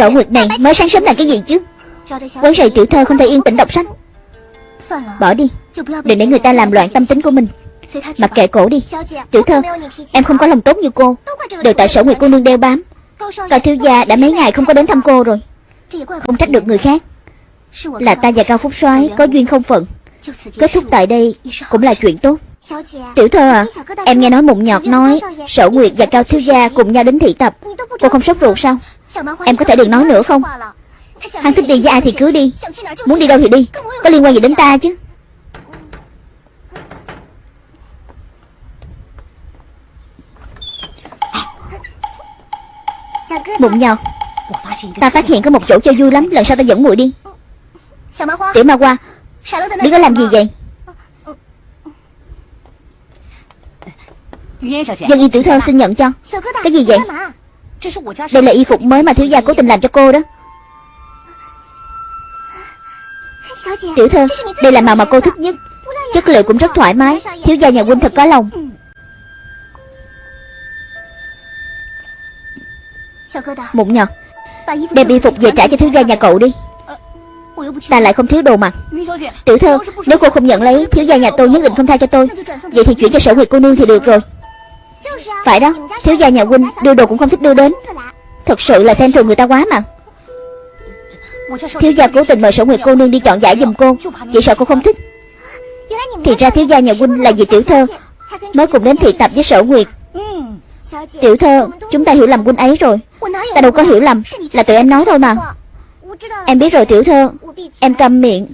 Sở Nguyệt này mới sáng sớm làm cái gì chứ? Quấy rầy tiểu thơ không thể yên tĩnh đọc sách. Bỏ đi, Đừng để người ta làm loạn tâm tính của mình. Mặc kệ cổ đi, Tiểu thơ, Em không có lòng tốt như cô. Đều tại sở Nguyệt cô nương đeo bám. Cao thiếu gia đã mấy ngày không có đến thăm cô rồi. Không trách được người khác. Là ta và Cao Phúc soái có duyên không phận. Kết thúc tại đây cũng là chuyện tốt. Tiểu thơ à Em nghe nói mụn nhọt nói Sở Nguyệt và Cao Thiếu Gia cùng nhau đến thị tập. Cô không sốt ruột sao? Em có thể đừng nói nữa không? Hắn thích đi với ai thì cứ đi. Muốn đi đâu thì đi. Có liên quan gì đến ta chứ? Bụng nhọt Ta phát hiện có một chỗ chơi vui lắm, Lần sau ta dẫn muội đi. Tiểu ma qua Đứng đó làm gì vậy? Dân y tiểu thơ xin nhận cho. Cái gì vậy? Đây là y phục mới mà thiếu gia cố tình làm cho cô đó. Tiểu thơ Đây là màu mà cô thích nhất. Chất liệu cũng rất thoải mái. Thiếu gia nhà huynh thật có lòng. Mụn nhọt Đem y phục về trả cho thiếu gia nhà cậu đi. Ta lại không thiếu đồ mặc Tiểu thơ Nếu cô không nhận lấy Thiếu gia nhà tôi nhất định không tha cho tôi. Vậy thì chuyển cho sở nguyệt cô nương thì được rồi phải đó, Thiếu gia nhà huynh đưa đồ cũng không thích đưa đến. Thật sự là xem thường người ta quá mà. Thiếu gia cố tình mời sở nguyệt cô nương đi chọn giải giùm cô, Chỉ sợ cô không thích. Thì ra thiếu gia nhà huynh là vì tiểu thơ, Mới cùng đến thị tập với sở nguyệt. Tiểu thơ, Chúng ta hiểu lầm huynh ấy rồi. Ta đâu có hiểu lầm, Là tụi em nói thôi mà. Em biết rồi, tiểu thơ. Em câm miệng.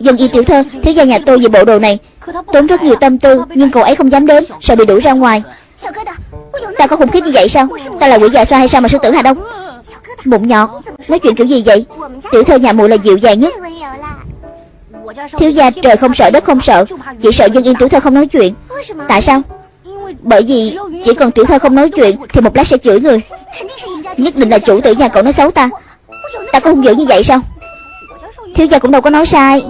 Dân y tiểu thơ Thiếu gia nhà tôi về bộ đồ này. Tốn rất nhiều tâm tư, Nhưng cậu ấy không dám đến, Sợ bị đuổi ra ngoài. Ta có khủng khiếp như vậy sao? Ta là quỷ già xoa hay sao mà sư tử Hà Đông? Mụn nhọt, Nói chuyện kiểu gì vậy? Tiểu thơ nhà muội là dịu dàng nhất. Thiếu gia trời không sợ, đất không sợ, Chỉ sợ dân yên tiểu thơ không nói chuyện. Tại sao? Bởi vì chỉ cần tiểu thơ không nói chuyện Thì một lát sẽ chửi người. Nhất định là chủ tử nhà cậu nói xấu ta. Ta có hung dữ như vậy sao? Thiếu gia cũng đâu có nói sai.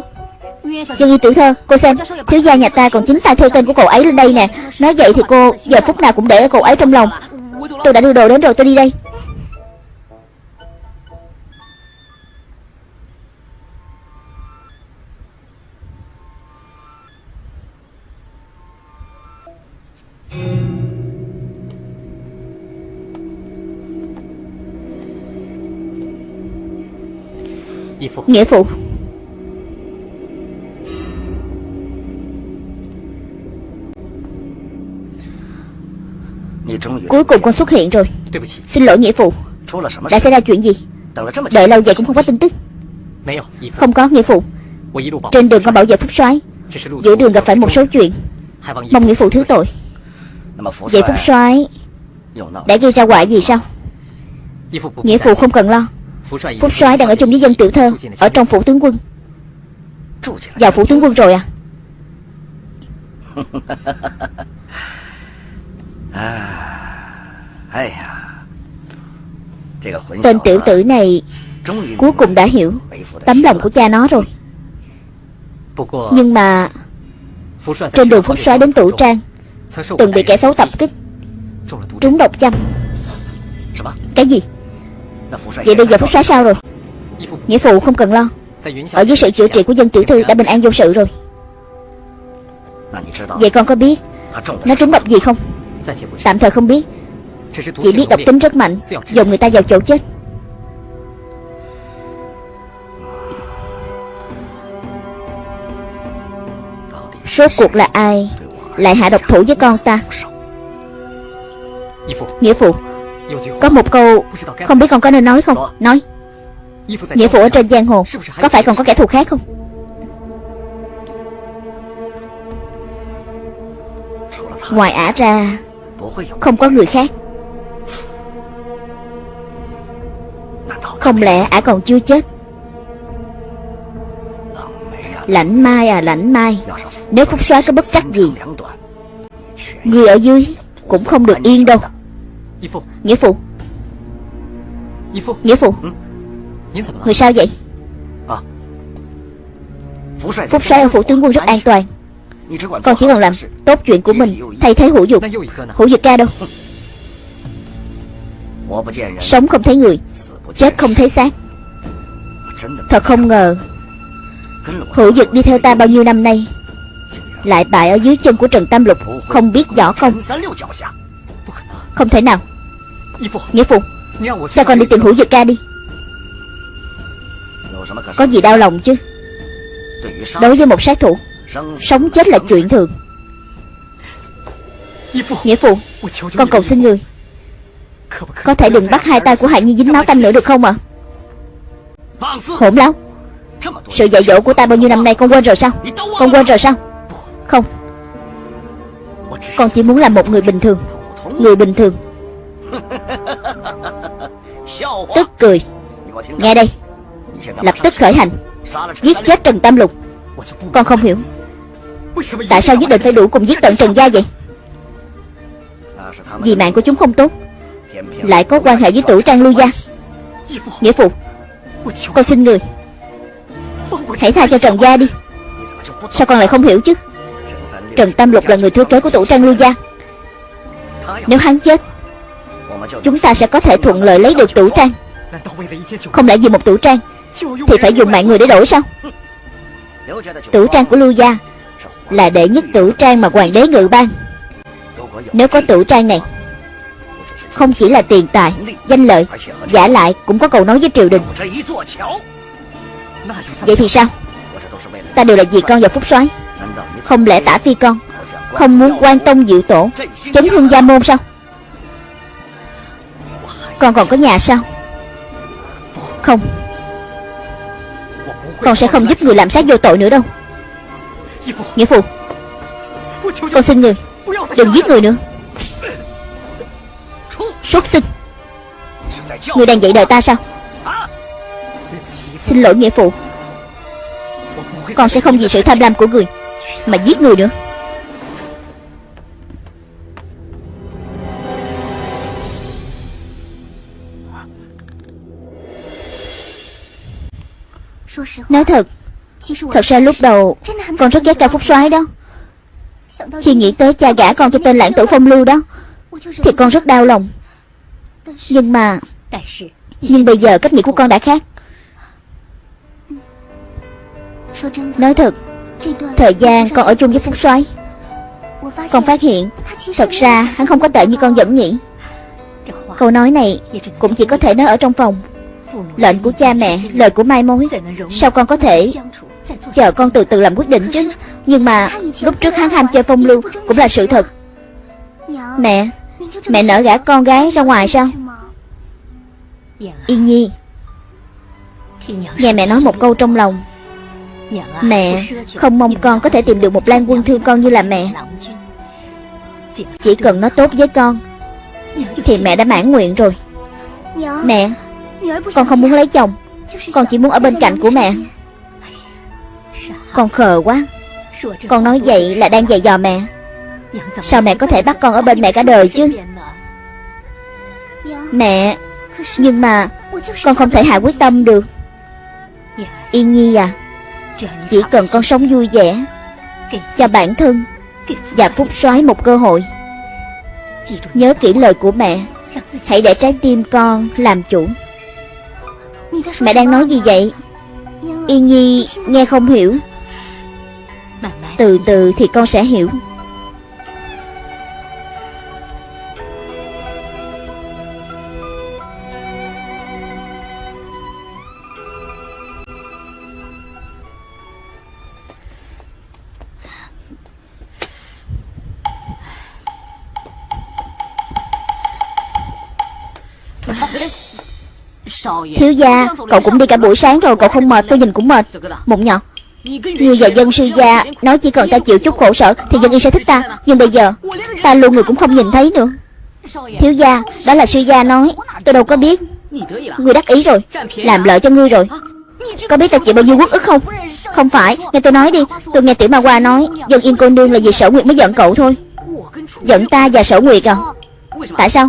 Dân y tiểu thơ, Cô xem, Thiếu gia nhà ta còn chính tay theo tên của cậu ấy lên đây nè. Nói vậy thì cô Giờ phút nào cũng để cậu ấy trong lòng. Tôi đã đưa đồ đến rồi, tôi đi đây. Nghĩa phụ Cuối cùng con xuất hiện rồi. Xin lỗi nghĩa phụ Đã xảy ra chuyện gì? Đợi lâu vậy cũng không có tin tức. Không có nghĩa phụ Trên đường con bảo vệ phúc soái. Giữa đường gặp phải một số chuyện. Mong nghĩa phụ thứ tội. Vậy phúc soái. Đã gây ra quả gì sao? Nghĩa phụ không cần lo Phúc soái đang ở chung với dân tiểu thơ Ở trong phủ tướng quân. Vào phủ tướng quân rồi à? Tên tiểu tử này Cuối cùng đã hiểu Tấm lòng của cha nó rồi. Nhưng mà Trên đường Phúc soái đến tủ trang Từng bị kẻ xấu tập kích Trúng độc châm. Cái gì Vậy bây giờ Phúc soái sao rồi? Nghĩa phụ không cần lo. Ở dưới sự chữa trị của dân tiểu thư đã bình an vô sự rồi. Vậy con có biết Nó trúng độc gì không? Tạm thời không biết. Chỉ biết độc tính rất mạnh Dồn người ta vào chỗ chết. Rốt cuộc là ai Lại hạ độc thủ với con ta? Nghĩa phụ Có một câu Không biết con có nên nói không? Nói. Nghĩa phụ ở trên giang hồ Có phải còn có kẻ thù khác không? Ngoài ả ra Không có người khác. Không lẽ ả còn chưa chết? Lãnh mai à lãnh mai. Nếu phúc soái có bất trắc gì Người ở dưới Cũng không được yên đâu Nghĩa phụ. Nghĩa phụ? Người sao vậy? Phúc soái ở phủ tướng quân rất an toàn. Con chỉ cần làm tốt chuyện của mình Thay thế hữu dục Hữu dục ca đâu? Sống không thấy người Chết không thấy xác. Thật không ngờ Hữu dực đi theo ta bao nhiêu năm nay Lại bại ở dưới chân của Trần Tam Lục Không biết võ công. Không thể nào Nghĩa phụ Cho con đi tìm hữu dực ca đi。Có gì đau lòng chứ？Đối với một sát thủ Sống chết là chuyện thường。Nghĩa phụ Con cầu xin người Có thể đừng bắt hai tay của Hạ Nhi dính máu tanh nữa được không ạ？à? Hỗn láo。Sự dạy dỗ của ta bao nhiêu năm nay con quên rồi sao Con quên rồi sao Không。Con chỉ muốn làm một người bình thường。Người bình thường Tức cười. Nghe đây. Lập tức khởi hành. Giết chết Trần Tam Lục. Con không hiểu. Tại sao nhất định phải đủ cùng giết tận Trần Gia vậy? Vì mạng của chúng không tốt. Lại có quan hệ với tủ trang lưu gia. Nghĩa phụ Con xin người. Hãy tha cho Trần Gia đi. Sao con lại không hiểu chứ? Trần Tam Lục là người thừa kế của tủ trang lưu gia. Nếu hắn chết Chúng ta sẽ có thể thuận lợi lấy được tủ trang. Không lẽ vì một tủ trang Thì phải dùng mạng người để đổi sao? Tủ trang của lưu gia Là đệ nhất tủ trang mà hoàng đế ngự ban. Nếu có tủ trang này, Không chỉ là tiền tài, Danh lợi, Giả lại, cũng có cầu nói với triều đình. Vậy thì sao? Ta đều là vì con và Phúc soái, Không lẽ tả phi con Không muốn quan tông diệu tổ, Chấn hương gia môn sao? Con còn có nhà sao? Không. Con sẽ không giúp người làm sát vô tội nữa đâu. Nghĩa phụ, Con xin người Đừng giết người nữa. Sốt sinh, Người đang dạy đời ta sao? Xin lỗi, nghĩa phụ. Con sẽ không vì sự tham lam của người Mà giết người nữa. Nói thật Thật ra lúc đầu Con rất ghét ca phúc soái đó。Khi nghĩ tới cha gả con cho tên lãng tử phong lưu đó Thì con rất đau lòng。Nhưng mà Nhưng bây giờ cách nghĩ của con đã khác。Nói thật Thời gian con ở chung với Phúc soái Con phát hiện Thật ra hắn không có tệ như con vẫn nghĩ。Câu nói này Cũng chỉ có thể nói ở trong phòng Lệnh của cha mẹ, Lời của mai mối. Sao con có thể Chờ con từ từ làm quyết định chứ? Nhưng mà lúc trước hắn ham chơi phong lưu Cũng là sự thật. Mẹ Mẹ nỡ gả con gái ra ngoài sao? Yên Nhi, Nghe mẹ nói một câu trong lòng. Mẹ, không mong con có thể tìm được một lan quân thương con như là mẹ. Chỉ cần nó tốt với con, Thì mẹ đã mãn nguyện rồi. Mẹ con không muốn lấy chồng. Con chỉ muốn ở bên cạnh của mẹ. Con khờ quá. Con nói vậy là đang dạy dò mẹ. Sao mẹ có thể bắt con ở bên mẹ cả đời chứ? Mẹ Nhưng mà Con không thể hạ quyết tâm được. Yên Nhi à Chỉ cần con sống vui vẻ Cho bản thân Và Phúc soái một cơ hội Nhớ kỹ lời của mẹ Hãy để trái tim con làm chủ Mẹ đang nói gì vậy? Yên Nhi nghe không hiểu. Từ từ thì con sẽ hiểu Thiếu gia, Cậu cũng đi cả buổi sáng rồi, Cậu không mệt, tôi nhìn cũng mệt. Mụn nhọt Ngươi và dân sư gia Nói chỉ cần ta chịu chút khổ sở Thì dân yên sẽ thích ta. Nhưng bây giờ, Ta luôn người cũng không nhìn thấy nữa. Thiếu gia, Đó là sư gia nói, Tôi đâu có biết. Ngươi đắc ý rồi, Làm lợi cho ngươi rồi. Có biết ta chịu bao nhiêu quốc ức không? Không phải, Nghe tôi nói đi. Tôi nghe tiểu ma hoa nói, Dân yên cô nương là vì sở nguyệt mới giận cậu thôi. Giận ta và sở nguyệt à? Tại sao?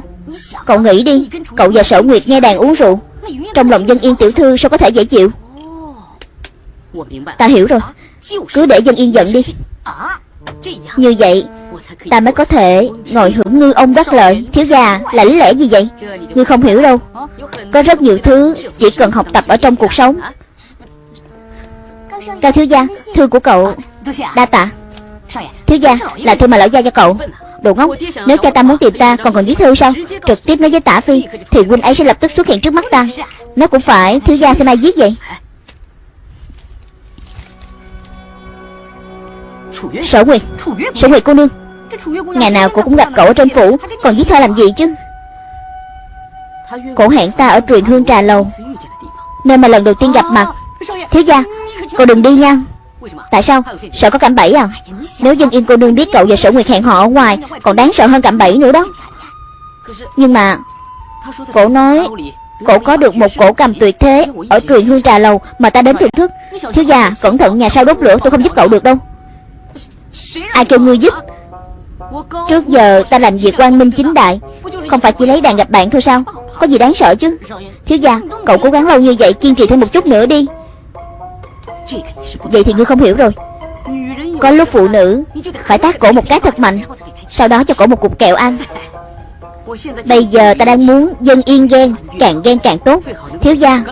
Cậu nghĩ đi, Cậu và sở nguyệt nghe đàn uống rượu. Trong lòng dân yên tiểu thư sao có thể dễ chịu? Ta hiểu rồi. Cứ để dân yên giận đi. Như vậy, Ta mới có thể ngồi hưởng ngư ông đắc lợi. Thiếu gia, là lý lẽ gì vậy? Ngươi không hiểu đâu. Có rất nhiều thứ chỉ cần học tập ở trong cuộc sống. Cao thiếu gia, Thư của cậu Đa tạ. Thiếu gia, là thư mà lão gia cho cậu. Đồ ngốc, Nếu cha ta muốn tìm ta, còn cần viết thư sao? Trực tiếp nói với tả phi, Thì huynh ấy sẽ lập tức xuất hiện trước mắt ta. Nó cũng phải Thiếu gia xem ai viết vậy. Sở Nguyệt Sở Nguyệt cô nương, Ngày nào cô cũng gặp cậu ở trên phủ, Còn viết thơ làm gì chứ? Cổ hẹn ta ở truyền hương trà lầu, Nơi mà lần đầu tiên gặp mặt. Thiếu gia, Cô đừng đi nha. Tại sao? Sợ có cạm bẫy à? Nếu dân yên cô nương biết cậu và sở nguyệt hẹn họ ở ngoài Còn đáng sợ hơn cạm bẫy nữa đó. Nhưng mà Cổ nói Cổ có được một cổ cầm tuyệt thế Ở truyền hương trà lầu Mà ta đến thưởng thức. Thiếu gia cẩn thận nhà sau đốt lửa tôi không giúp cậu được đâu. Ai kêu ngươi giúp? Trước giờ ta làm việc quan minh chính đại. Không phải chỉ lấy đàn gặp bạn thôi sao? Có gì đáng sợ chứ? Thiếu gia Cậu cố gắng lâu như vậy kiên trì thêm một chút nữa đi Vậy thì ngươi không hiểu rồi. Có lúc phụ nữ Phải tác cổ một cái thật mạnh, Sau đó cho cổ một cục kẹo ăn. Bây giờ ta đang muốn dân yên ghen, Càng ghen càng tốt. Thiếu gia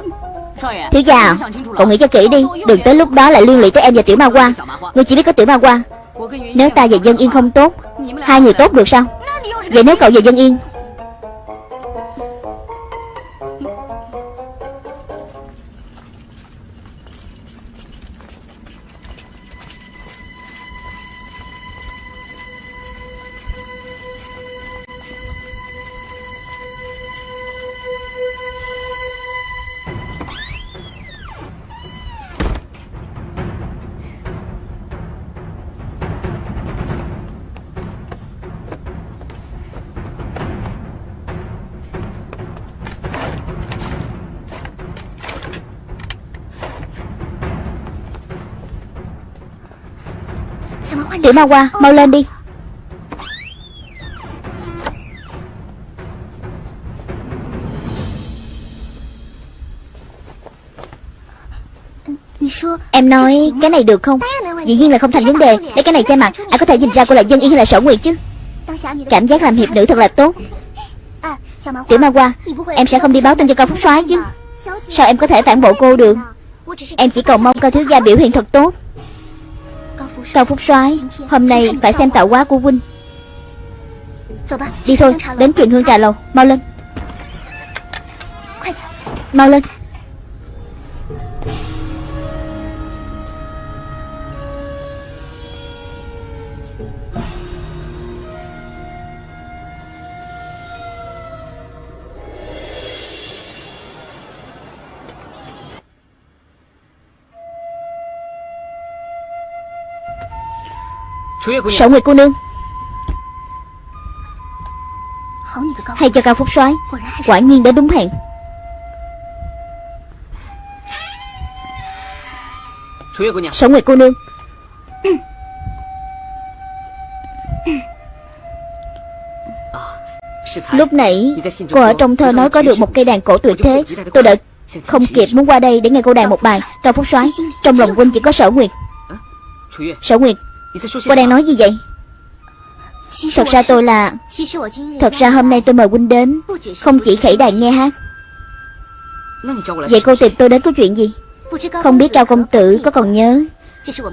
Thiếu gia à, Cậu nghĩ cho kỹ đi, Đừng tới lúc đó lại liên lụy tới em và tiểu ma hoa Ngươi chỉ biết có tiểu ma hoa Nếu ta và dân yên không tốt, Hai người tốt được sao? Vậy nếu cậu và dân yên ma hoa mau lên đi. Em nói, cái này được không? Dĩ nhiên là không thành vấn đề. Lấy cái này che mặt. Ai có thể nhìn ra cô là dân yên hay là sở nguyệt chứ? Cảm giác làm hiệp nữ thật là tốt. Tiểu ma hoa Em sẽ không đi báo tin cho cao phúc soái chứ. Sao em có thể phản bộ cô được? Em chỉ cầu mong cao thiếu gia biểu hiện thật tốt. Cao Phúc soái, Hôm nay phải xem tạo hóa của huynh. Đi thôi, Đến chuyện hương trà lầu, Mau lên. Mau lên. Sở Nguyệt cô nương. Hay cho Cao Phúc soái. Quả nhiên đã đúng hẹn. Sở Nguyệt cô nương. Lúc nãy cô ở trong thơ nói có được một cây đàn cổ tuyệt thế. Tôi đợi không kịp muốn qua đây để nghe cô đàn một bài. Cao Phúc soái. Trong lòng huynh chỉ có sở nguyệt. Sở nguyệt Cô đang nói gì vậy? Thật ra tôi là Thật ra hôm nay tôi mời huynh đến Không chỉ khẩy đàn nghe hát. Vậy cô tìm tôi đến có chuyện gì? Không biết Cao Công Tử có còn nhớ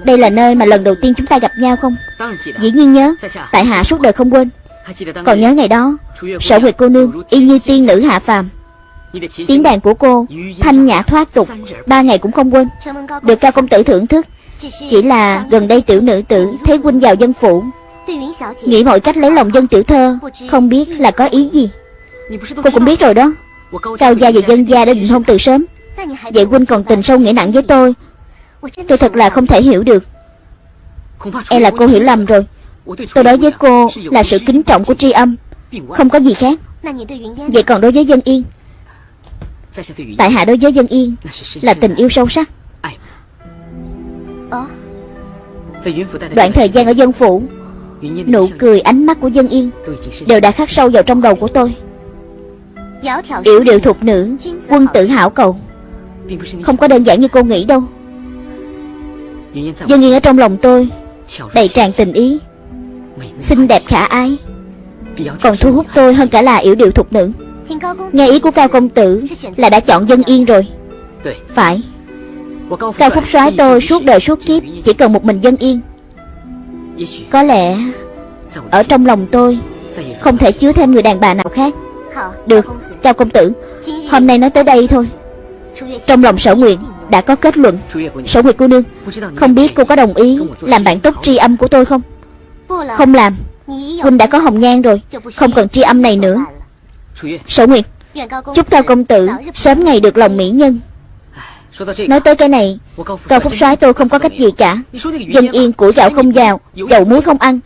Đây là nơi mà lần đầu tiên chúng ta gặp nhau không? Dĩ nhiên nhớ. Tại hạ suốt đời không quên. Còn nhớ ngày đó Sở Nguyệt cô nương Y như tiên nữ hạ phàm. Tiếng đàn của cô Thanh nhã thoát tục. Ba ngày cũng không quên. Được Cao Công Tử thưởng thức chỉ là gần đây tiểu nữ tử Thấy huynh vào dân phủ. Nghĩ mọi cách lấy lòng dân tiểu thơ, Không biết là có ý gì. Cô cũng biết rồi đó. Cao gia và dân gia đã định hôn từ sớm. Vậy huynh còn tình sâu nghĩa nặng với tôi. Tôi thật là không thể hiểu được. E là cô hiểu lầm rồi. Tôi đối với cô là sự kính trọng của tri âm, Không có gì khác. Vậy còn đối với dân yên? Tại hạ đối với dân yên Là tình yêu sâu sắc. Đoạn thời gian ở dân phủ Nụ cười ánh mắt của dân yên Đều đã khắc sâu vào trong đầu của tôi. Yểu điệu thuộc nữ Quân tử hảo cầu. Không có đơn giản như cô nghĩ đâu. Dân yên ở trong lòng tôi Đầy tràn tình ý Xinh đẹp khả ái. Còn thu hút tôi hơn cả là yểu điệu thục nữ. Nghe ý của Cao Công Tử Là đã chọn dân yên rồi. Phải Cao Phúc soái tôi suốt đời suốt kiếp Chỉ cần một mình dân yên. Có lẽ Ở trong lòng tôi Không thể chứa thêm người đàn bà nào khác. Được Cao Công Tử. Hôm nay nói tới đây thôi. Trong lòng sở nguyện đã có kết luận. Sở nguyệt cô nương Không biết cô có đồng ý Làm bản tốc tri âm của tôi không? Không làm. Huynh đã có hồng nhan rồi. Không cần tri âm này nữa. Sở nguyệt Chúc Cao Công Tử. Sớm ngày được lòng mỹ nhân Nói tới cái này Cao Phúc soái tôi không có cách gì cả. Dân yên củi gạo không vào Dầu muối không ăn.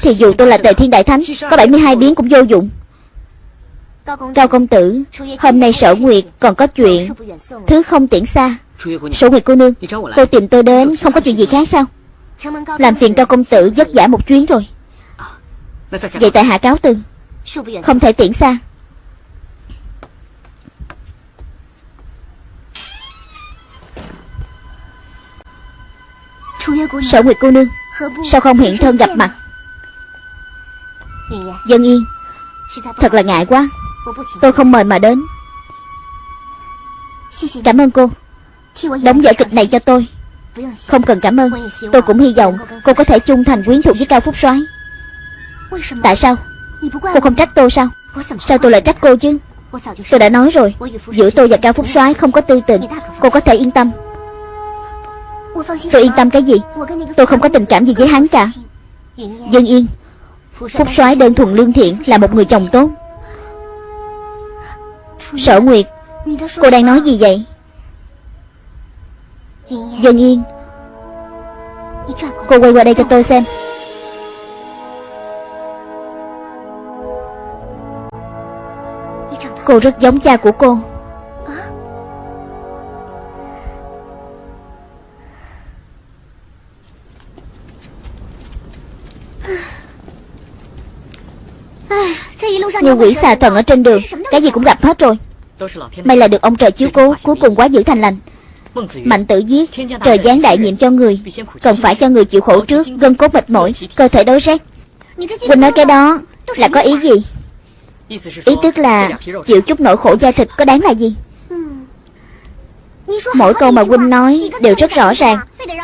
Thì dù tôi là tề thiên đại thánh Có 72 biến cũng vô dụng. Cao công tử Hôm nay sở nguyệt còn có chuyện Thứ không tiễn xa. Sở nguyệt cô nương Cô tìm tôi đến không có chuyện gì khác sao? Làm phiền cao công tử vất vả một chuyến rồi. Vậy tại hạ cáo từ. Không thể tiễn xa Sở Nguyệt cô nương Sao không hiện thân gặp mặt? Dân yên Thật là ngại quá. Tôi không mời mà đến. Cảm ơn cô. Đóng vở kịch này cho tôi. Không cần cảm ơn. Tôi cũng hy vọng cô có thể chung thành quyến thuộc với Cao Phúc soái. Tại sao? Cô không trách tôi sao? Sao tôi lại trách cô chứ? Tôi đã nói rồi Giữa tôi và Cao Phúc soái không có tư tình Cô có thể yên tâm Tôi yên tâm cái gì? Tôi không có tình cảm gì với hắn cả. Dân yên. Phúc soái đơn thuần lương thiện Là một người chồng tốt. Sở Nguyệt, Cô đang nói gì vậy? Dân yên. Cô quay qua đây cho tôi xem. Cô rất giống cha của cô. Như quỷ xà thần ở trên đường, Cái gì cũng gặp hết rồi. May là được ông trời chiếu cố, Cuối cùng quá giữ thành lành. Mạnh tử giết, Trời giáng đại nhiệm cho người, Cần phải cho người chịu khổ trước, Gân cốt mệt mỏi, Cơ thể đối rét. Quỳnh nói cái đó Là có ý gì? Ý tức là Chịu chút nỗi khổ da thịt có đáng là gì? Mỗi câu mà Quynh nói đều rất rõ ràng.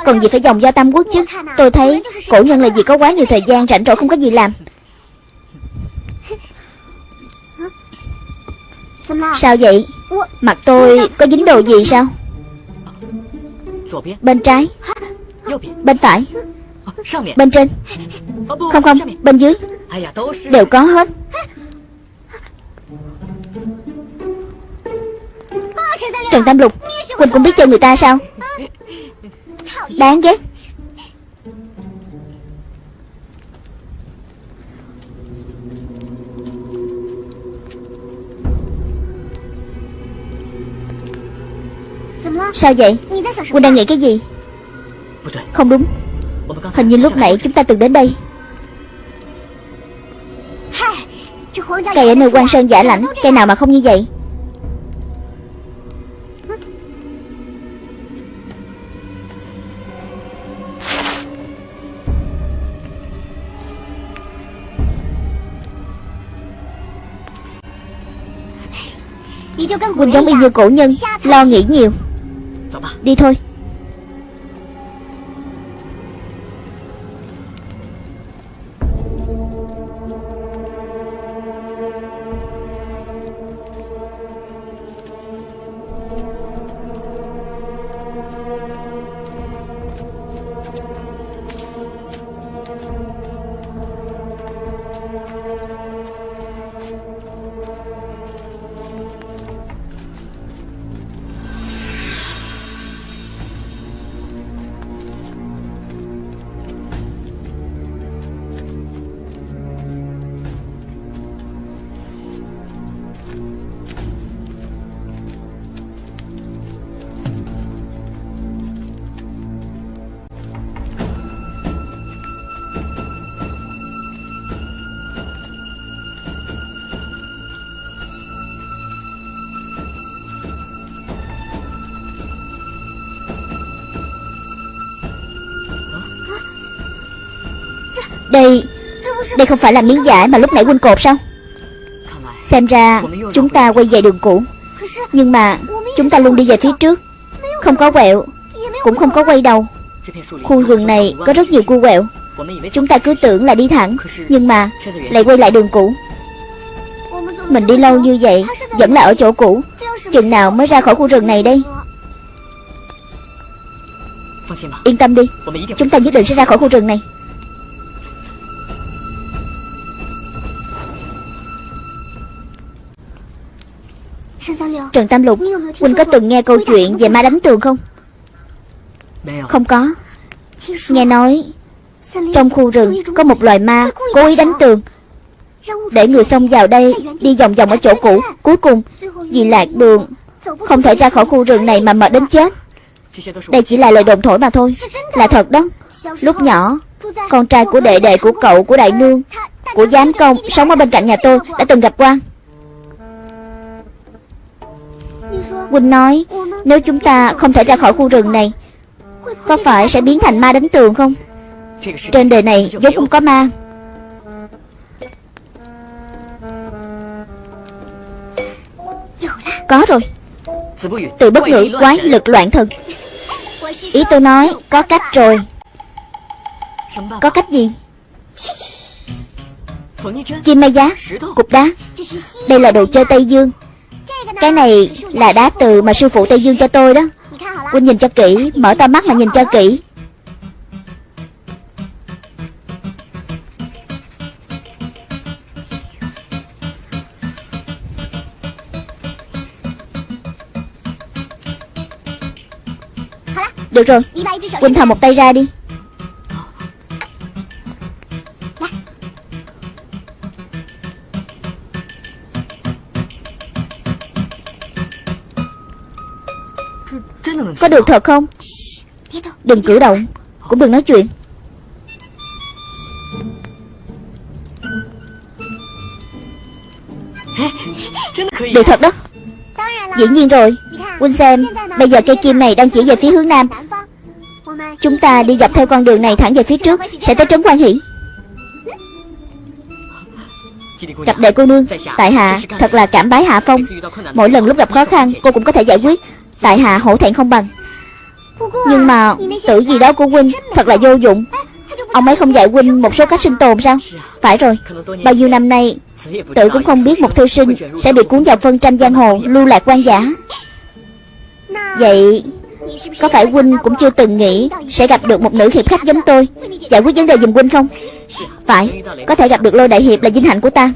Còn gì phải dòng do tam quốc chứ? Tôi thấy cổ nhân là gì có quá nhiều thời gian rảnh rỗi không có gì làm. Sao vậy? Mặt tôi có dính đồ gì sao? Bên trái. Bên phải. Bên trên. Không không, Bên dưới. Đều có hết. Trần Tam Lục, Quỳnh cũng biết chơi người ta sao? Đáng ghét. Sao vậy? Quân đang nghĩ cái gì? Không đúng. Hình như lúc nãy chúng ta từng đến đây. Cây ở nơi quan sơn giả lãnh Cây nào mà không như vậy? Quỳnh giống y như cổ nhân Lo nghĩ nhiều Đi thôi. Đây Đây không phải là miếng giải mà lúc nãy huynh cột sao? Xem ra chúng ta quay về đường cũ. Nhưng mà chúng ta luôn đi về phía trước. Không có quẹo, Cũng không có quay đầu. Khu rừng này có rất nhiều cua quẹo. Chúng ta cứ tưởng là đi thẳng, Nhưng mà lại quay lại đường cũ. Mình đi lâu như vậy, Vẫn là ở chỗ cũ. Chừng nào mới ra khỏi khu rừng này đây? Yên tâm đi, Chúng ta nhất định sẽ ra khỏi khu rừng này. Trần Tam Lục Huynh có từng nghe câu chuyện về ma đánh tường không? Không có. Nghe nói Trong khu rừng có một loài ma Cố ý đánh tường. Để người xông vào đây Đi vòng vòng ở chỗ cũ. Cuối cùng Vì lạc đường Không thể ra khỏi khu rừng này mà mệt đến chết. Đây chỉ là lời đồn thổi mà thôi. Là thật đó. Lúc nhỏ Con trai của đệ đệ của cậu của đại nương Của giám công Sống ở bên cạnh nhà tôi Đã từng gặp qua Huynh nói, Nếu chúng ta không thể ra khỏi khu rừng này, Có phải sẽ biến thành ma đánh tường không? Trên đời này vốn không có ma. Có rồi. Từ bất ngữ quái lực loạn thần. Ý tôi nói, có cách rồi. Có cách gì? Kim mai giá, Cục đá. Đây là đồ chơi Tây Dương cái này là đá từ mà sư phụ Tây Dương cho tôi đó. Huynh nhìn cho kỹ, Mở to mắt mà nhìn cho kỹ. Được rồi Huynh thò một tay ra đi. Được thật không? Đừng cử động, Cũng đừng nói chuyện. Được thật đó. Dĩ nhiên rồi. Quynh xem Bây giờ cây kim này đang chỉ về phía hướng nam. Chúng ta đi dọc theo con đường này thẳng về phía trước, Sẽ tới trấn quan hỷ. Gặp đệ cô nương, Tại hạ thật là cảm bái hạ phong. Mỗi lần lúc gặp khó khăn, cô cũng có thể giải quyết. Tại hạ hổ thẹn không bằng. Nhưng mà tự gì đó của huynh Thật là vô dụng. Ông ấy không dạy huynh một số cách sinh tồn sao? Phải rồi, Bao nhiêu năm nay Tự cũng không biết một thư sinh Sẽ bị cuốn vào phân tranh giang hồ, Lưu lạc quan giả. Vậy, Có phải huynh cũng chưa từng nghĩ Sẽ gặp được một nữ hiệp khách giống tôi, Giải quyết vấn đề giùm huynh không? Phải, Có thể gặp được lôi đại hiệp là vinh hạnh của ta.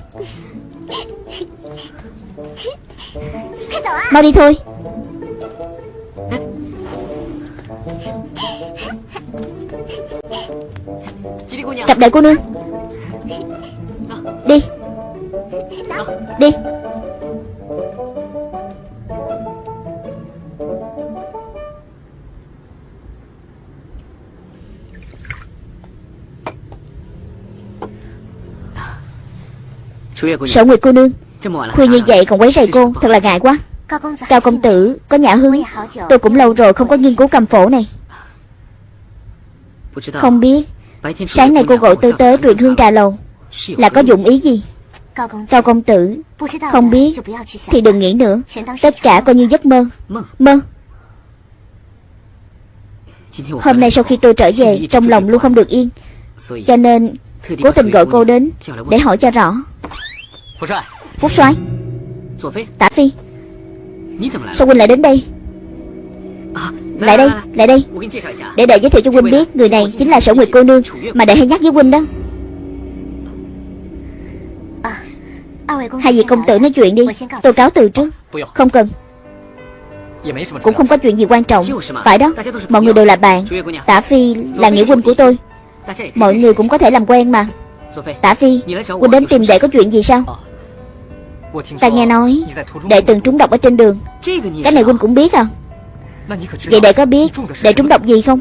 Mau đi thôi. Gặp đại cô nương. Đi. Đi. Sở Nguyệt cô nương Khuya như vậy còn quấy rầy cô? Thật là ngại quá. Cao công tử có nhã hứng Tôi cũng lâu rồi không có nghiên cứu cầm phổ này. Không biết Sáng nay cô gọi tôi tới truyền hương trà lầu Là có dụng ý gì? Cao công tử Không biết. Thì đừng nghĩ nữa. Tất cả coi như giấc mơ. Mơ. Hôm nay sau khi tôi trở về Trong lòng luôn không được yên. Cho nên Cố tình gọi cô đến Để hỏi cho rõ. Phúc soái. Tả phi. Sao huynh lại đến đây Lại đây, lại đây. Để đệ giới thiệu cho huynh biết Người này chính là sở nguyệt cô nương. Mà đệ hay nhắc với huynh đó. Hai vị công tử nói chuyện đi. Tôi cáo từ trước. Không cần. Cũng không có chuyện gì quan trọng. Phải đó Mọi người đều là bạn. Tả Phi là nghĩa huynh của tôi. Mọi người cũng có thể làm quen mà. Tả Phi Huynh đến tìm đệ có chuyện gì sao? Ta nghe nói Đệ từng trúng độc ở trên đường. Cái này huynh cũng biết à Vậy đệ có biết Đệ trúng độc gì không?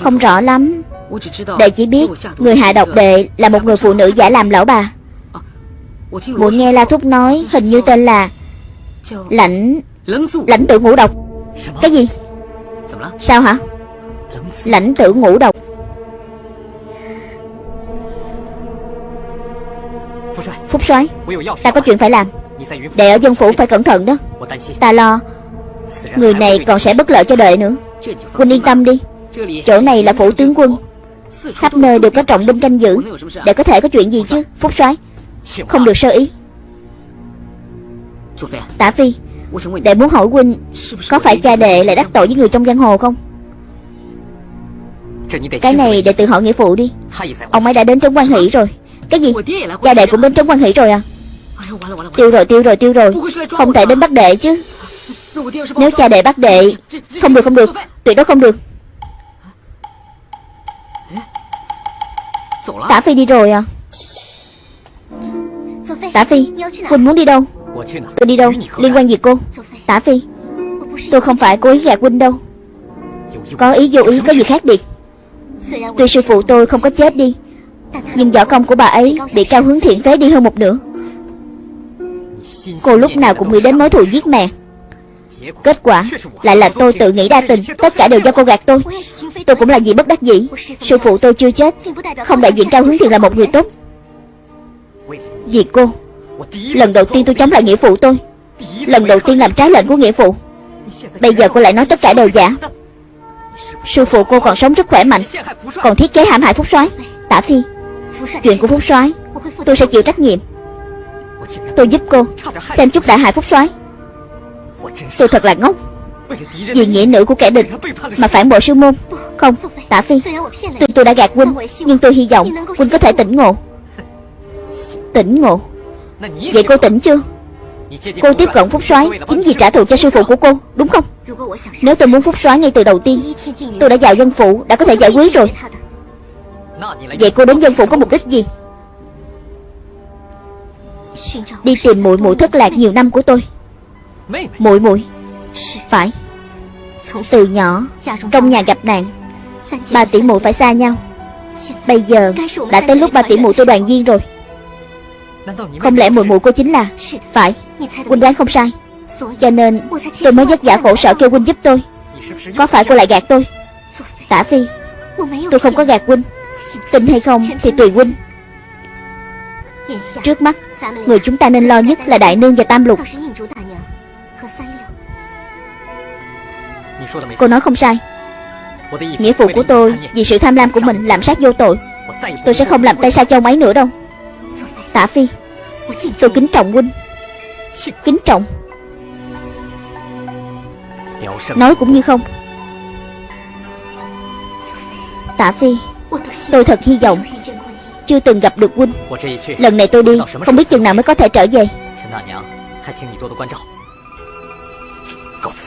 Không rõ lắm. Đệ chỉ biết Người hạ độc đệ là một người phụ nữ giả làm lão bà. Muội nghe La Thúc nói Hình như tên là Lãnh Lãnh tử ngũ độc. Cái gì? Sao hả? Lãnh tử ngũ độc. Phúc soái Ta có chuyện phải làm. Đệ ở dân phủ phải cẩn thận đó. Ta lo Người này còn sẽ bất lợi cho đệ nữa. Huynh yên tâm đi. Chỗ này là phủ tướng quân. Khắp nơi đều có trọng binh canh giữ. Để có thể có chuyện gì chứ, Phúc soái? Không được sơ ý. Tả Phi, Đệ muốn hỏi huynh, Có phải cha đệ lại đắc tội với người trong giang hồ không? Cái này đệ tự hỏi nghĩa phụ đi. Ông ấy đã đến Trấn Quan Hỷ rồi. Cái gì? Cha đệ cũng đến Trấn Quan Hỷ rồi à? Tiêu rồi tiêu rồi tiêu rồi. Không thể đến bắt đệ chứ. Nếu cha đệ bắt đệ, Không được không được. Tuyệt đối không được. Tả Phi đi rồi à? Tả Phi, Quỳnh muốn đi đâu? Tôi đi đâu? Liên quan gì cô? Tả Phi, Tôi không phải cố ý gạt Quỳnh đâu. Có ý vô ý, có gì khác biệt? Tuy sư phụ tôi không có chết đi, Nhưng võ công của bà ấy Bị cao hướng thiện phế đi hơn một nửa. Cô lúc nào cũng nghĩ đến mối thù giết mẹ. Kết quả lại là tôi tự nghĩ đa tình Tất cả đều do cô gạt tôi. Tôi cũng là gì bất đắc dĩ. Sư phụ tôi chưa chết Không đại diện cao hướng thiện là một người tốt. Vì cô Lần đầu tiên tôi chống lại nghĩa phụ tôi. Lần đầu tiên làm trái lệnh của nghĩa phụ. Bây giờ cô lại nói tất cả đều giả. Sư phụ cô còn sống rất khỏe mạnh Còn thiết kế hãm hại Phúc soái. Tả Phi Chuyện của Phúc soái Tôi sẽ chịu trách nhiệm. Tôi giúp cô Xem chút đại hại Phúc soái Tôi thật là ngốc. Vì nghĩa nữ của kẻ địch Mà phản bội sư môn. Không Tả Phi, Tuy tôi đã gạt huynh, Nhưng tôi hy vọng huynh có thể tỉnh ngộ. Tỉnh ngộ? Vậy cô tỉnh chưa? Cô tiếp cận Phúc soái, Chính vì trả thù cho sư phụ của cô, Đúng không? Nếu tôi muốn Phúc soái ngay từ đầu tiên, Tôi đã vào dân phủ Đã có thể giải quyết rồi. Vậy cô đến dân phủ có mục đích gì? Đi tìm muội muội thất lạc nhiều năm của tôi muội muội Phải。Từ nhỏ Trong nhà gặp nạn。Ba tỷ muội phải xa nhau Bây giờ Đã tới lúc ba tỷ muội tôi đoàn viên rồi。Không lẽ muội muội cô chính là Phải？Huynh đoán không sai Cho nên tôi mới vất vả khổ sở kêu huynh giúp tôi。Có phải cô lại gạt tôi？Tả Phi Tôi không có gạt huynh Tin hay không thì tùy huynh Trước mắt Người chúng ta nên lo nhất là Đại Nương và Tam Lục Cô nói không sai. Nghĩa phụ của tôi Vì sự tham lam của mình làm sát vô tội. Tôi sẽ không làm tay sai cho ông ấy nữa đâu. Tả Phi Tôi kính trọng huynh. Kính trọng. Nói cũng như không. Tả Phi Tôi thật hy vọng Chưa từng gặp được huynh. Lần này tôi đi Không biết chừng nào mới có thể trở về.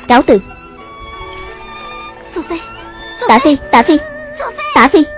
Cáo từ Tả Phi Tả Phi Tả Phi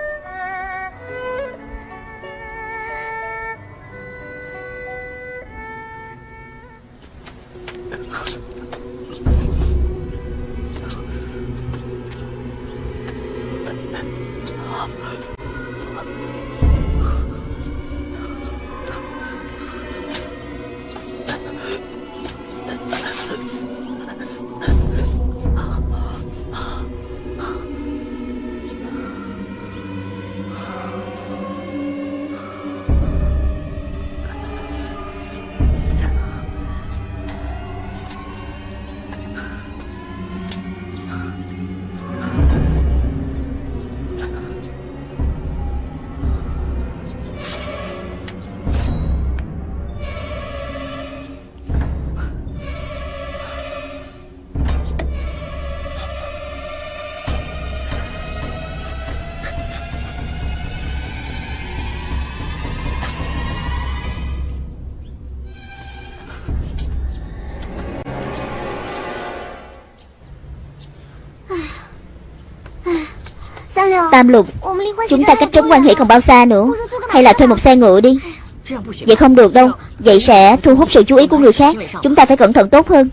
Tam lục. Chúng ta cách trống quan hệ còn bao xa nữa. Hay là thuê một xe ngựa đi. Vậy không được đâu. Vậy sẽ thu hút sự chú ý của người khác. Chúng ta phải cẩn thận tốt hơn.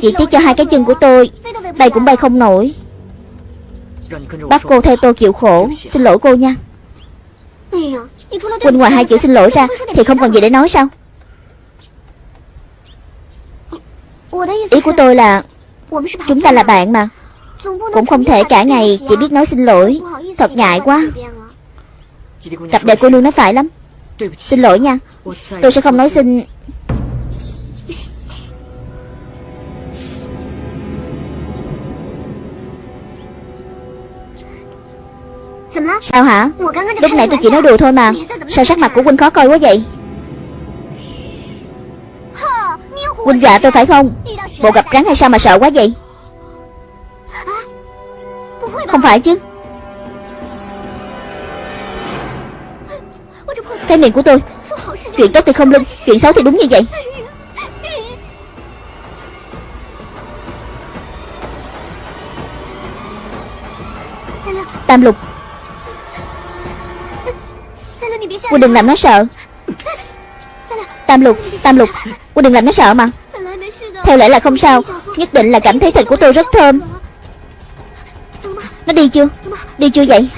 Chỉ tiếc cho hai cái chân của tôi. Bay cũng bay không nổi. Bắt cô theo tôi chịu khổ. Xin lỗi cô nha. Quỳnh ngoài hai chữ xin lỗi ra, Thì không còn gì để nói sao? Ý của tôi là, Chúng ta là bạn mà cũng không thể cả ngày chỉ biết nói xin lỗi. Thật ngại quá. Cặp đệ cô nương nói phải lắm. Xin lỗi nha. Tôi sẽ không nói xin. Sao hả? Lúc nãy tôi chỉ nói đùa thôi mà. Sao sắc mặt của Huynh khó coi quá vậy? Huynh dọa tôi phải không? Bộ gặp rắn hay sao mà sợ quá vậy? Không phải chứ. Cái miệng của tôi, Chuyện tốt thì không linh Chuyện xấu thì đúng như vậy. Tam lục Quân đừng làm nó sợ. Tam lục Tam lục Quân đừng làm nó sợ mà. Theo lẽ là không sao, Nhất định là cảm thấy thịt của tôi rất thơm. Nó đi chưa? Đi chưa vậy?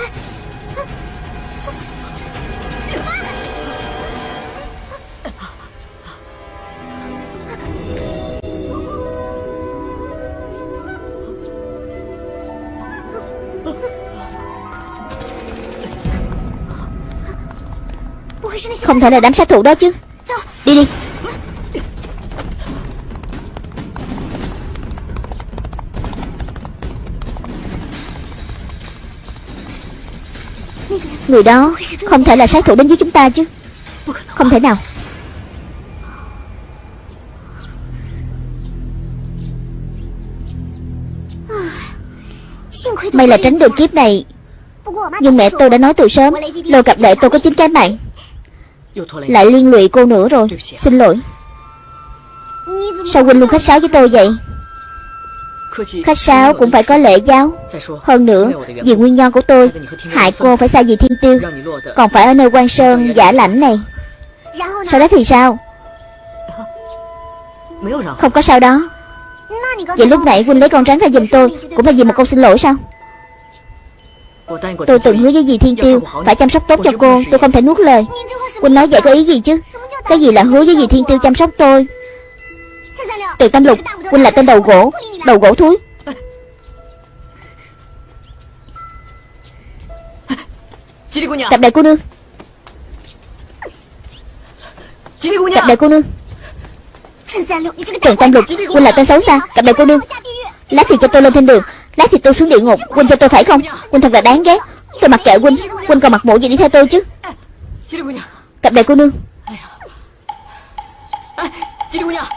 Không thể là đám sát thủ đó chứ. Đi đi. Người đó không thể là sát thủ đến với chúng ta chứ. Không thể nào. May là tránh được kiếp này. Nhưng mẹ tôi đã nói từ sớm lô cặp đệ tôi có chín cái mạng. Lại liên lụy cô nữa rồi. Xin lỗi. Sao huynh luôn khách sáo với tôi vậy? Khách sáo cũng phải có lễ giáo. Hơn nữa Vì nguyên nhân của tôi Hại cô phải xa gì thiên tiêu. Còn phải ở nơi quan sơn giả lãnh này. Sau đó thì sao? Không có sao đó. Vậy lúc nãy huynh lấy con rắn ra giùm tôi Cũng là vì một câu xin lỗi sao? Tôi từng hứa với dì Thiên Tiêu? Phải chăm sóc tốt cho cô. Tôi không thể nuốt lời. Huynh nói vậy có ý gì chứ? Cái gì là hứa với dì Thiên Tiêu chăm sóc tôi Từ Tâm Lục. Huynh là tên đầu gỗ Đầu gỗ thúi. Cặp đại cô nương. Cặp đại cô nương. Trần Tam Lục Huynh là tên xấu xa. Cặp đại cô nương. Lát thì cho tôi lên thiên đường Lát thì tôi xuống địa ngục. Huynh cho tôi phải không? Huynh thật là đáng ghét. Tôi mặc kệ Huynh Huynh còn mặt mũi gì đi theo tôi chứ. Cặp đại cô nương.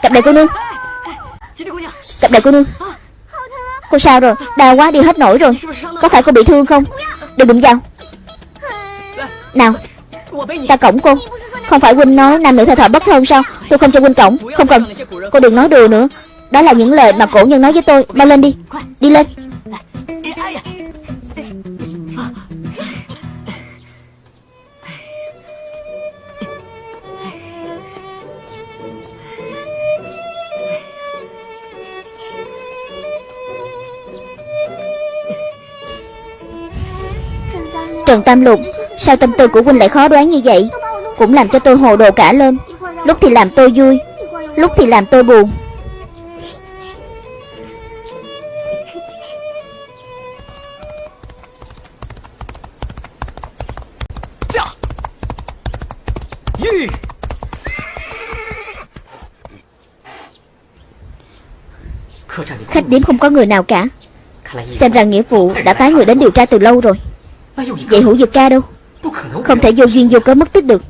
Cặp đại cô nương Cặp đại cô nương Cô sao rồi? Đau quá đi hết nổi rồi. Có phải cô bị thương không? Đừng đụng vào. Nào Ta cổng cô. Không phải Huynh nói nam nữ thờ thọ bất thân sao? Tôi không cho Huynh cổng. Không cần. Cô đừng nói đùa nữa. Đó là những lời mà cổ nhân nói với tôi. Mau lên đi. Đi lên Trần Tam Lục. Sao tâm tư của huynh lại khó đoán như vậy? Cũng làm cho tôi hồ đồ cả lên. Lúc thì làm tôi vui, Lúc thì làm tôi buồn. Khách điếm không có người nào cả. Xem ra nghĩa vụ đã phái người đến điều tra từ lâu rồi. Vậy hữu dực ca đâu. Không thể vô duyên vô cớ mất tích được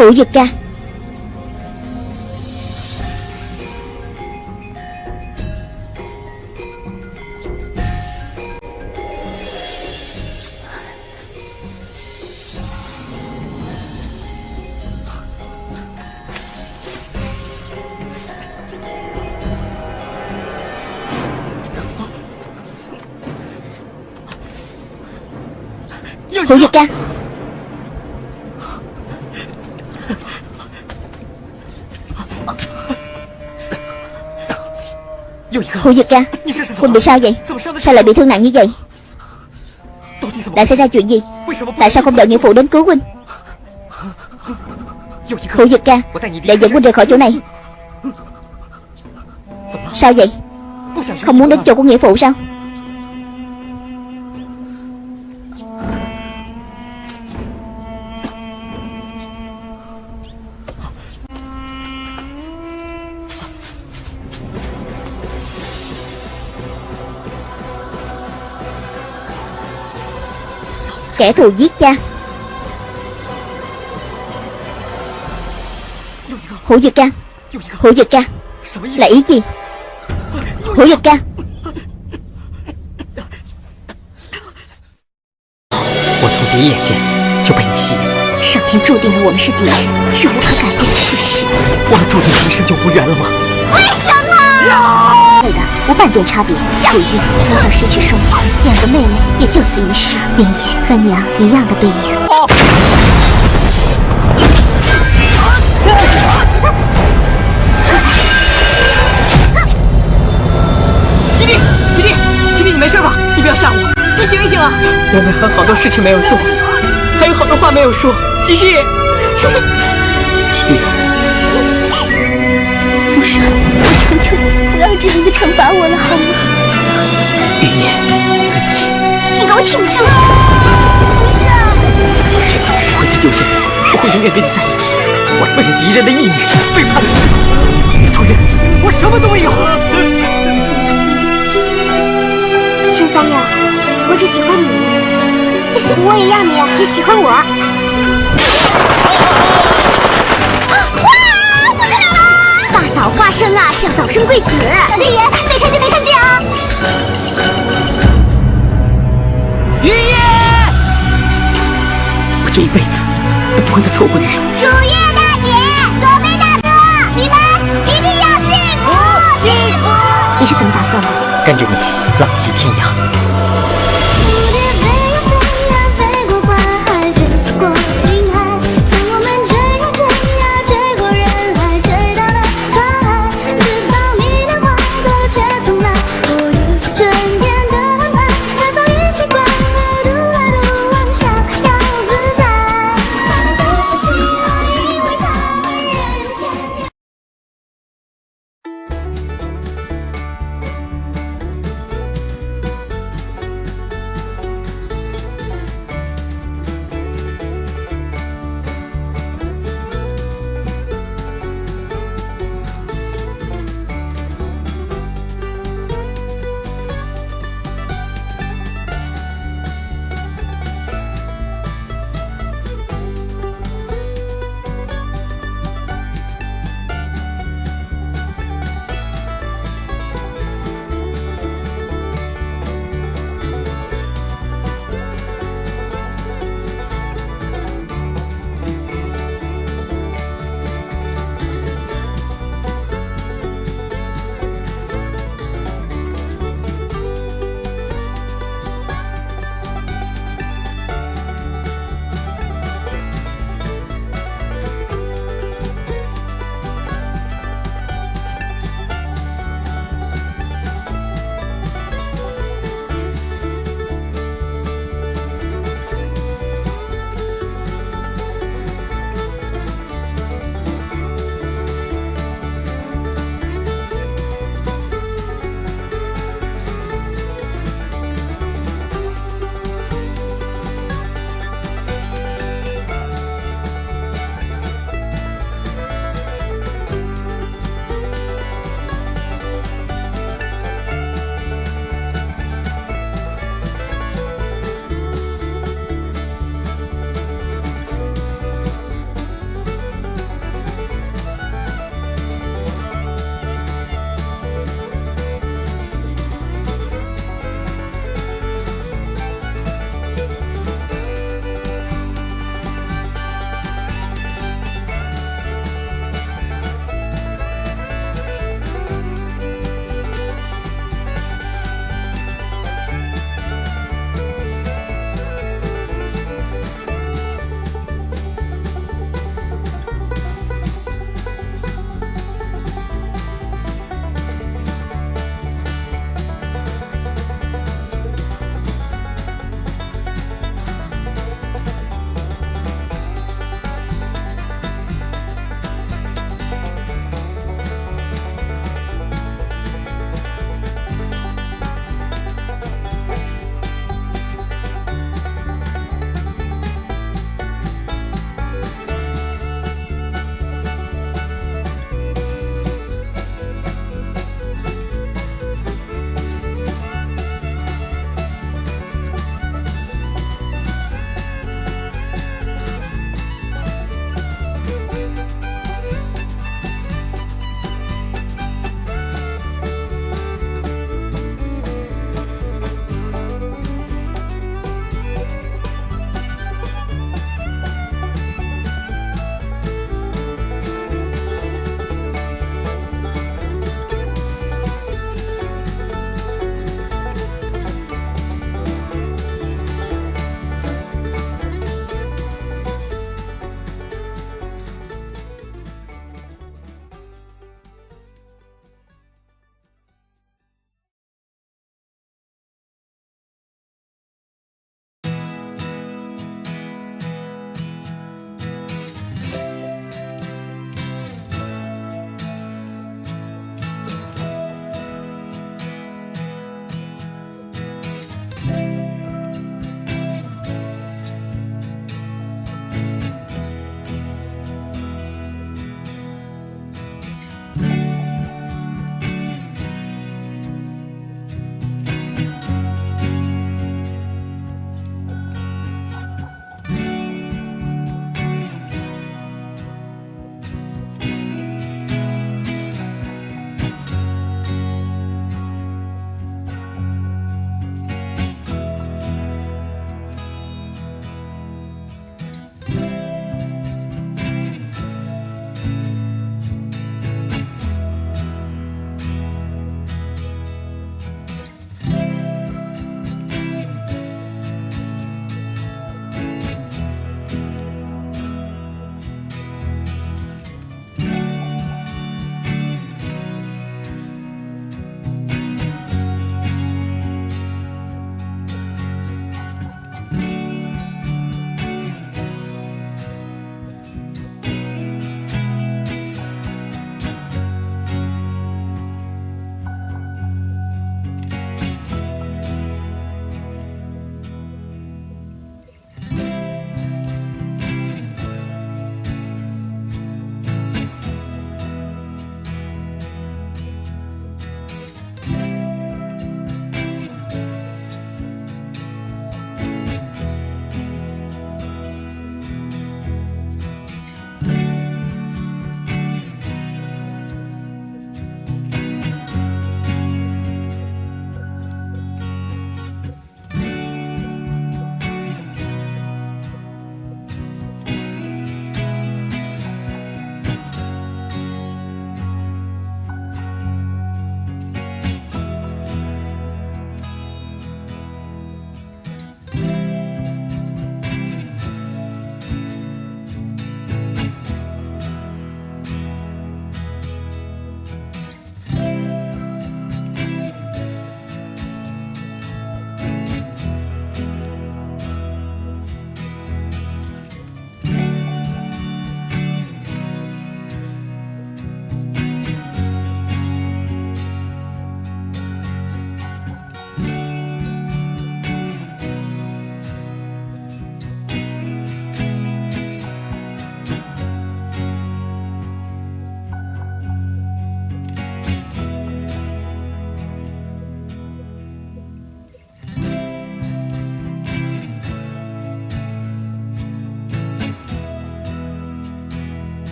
Hữu dực ra, Hữu dực ra. Hồ Dực ca Huynh bị sao vậy? Sao lại bị thương nặng như vậy? Đã xảy ra chuyện gì? Tại sao không đợi nghĩa phụ đến cứu Huynh? Hồ Dực ca Để dẫn Huynh rời khỏi chỗ này. Sao vậy? Không muốn đến chỗ của nghĩa phụ sao Kẻ thù giết cha Hữu Dực ca Hữu Dực ca Là ý gì Hữu Dực ca 我从第一眼见就被你吸引，上天注定了我们是敌人，是无可改变的事实。我们注定一生就无缘了吗？为什么？对的，无半点差别。楚玉从小失去双亲，两个妹妹也就此一世，明夜和娘一样的背影。吉弟，吉弟，吉弟，你没事吧？你不要吓我，你醒一醒啊！我们还有好多事情没有做，还有好多话没有说，吉弟，父神，我求求你，不要这样子惩罚我了，好吗？云烟，对不起，你给我挺住！不是，这次我不会再丢下你，我会永远跟你在一起。我为了敌人的义女，背叛了师傅。主人，我什么都没有。陈三六，我只喜欢你，我也要你只喜欢我。早花生啊，是要早生贵子。老天爷，没看见没看见啊！爷爷，我这一辈子都不会再错过你了。主页大姐，左贝大哥，你们一定要幸福幸福！你是怎么打算的？跟着你浪迹天涯。